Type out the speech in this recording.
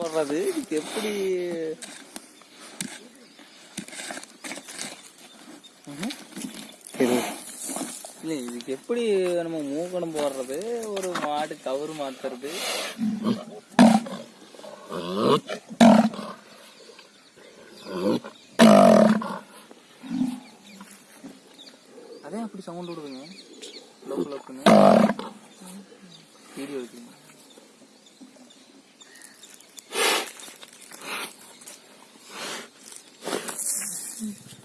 போடுறது? இதுக்கு எப்படி? இல்லை இதுக்கு எப்படி நம்ம மூக்கணம் போடுறது? ஒரு மாடு கவுரு மாத்துறது? அதே அப்படி சவுண்ட் விடுதுங்க லோக்கல் வீடியோ எடுக்குங்க Mm-hmm.